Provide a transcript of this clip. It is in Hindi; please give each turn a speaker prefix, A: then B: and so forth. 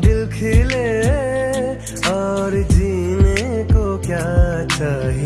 A: दिल खिले और जीने को क्या चाहिए?